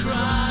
cry.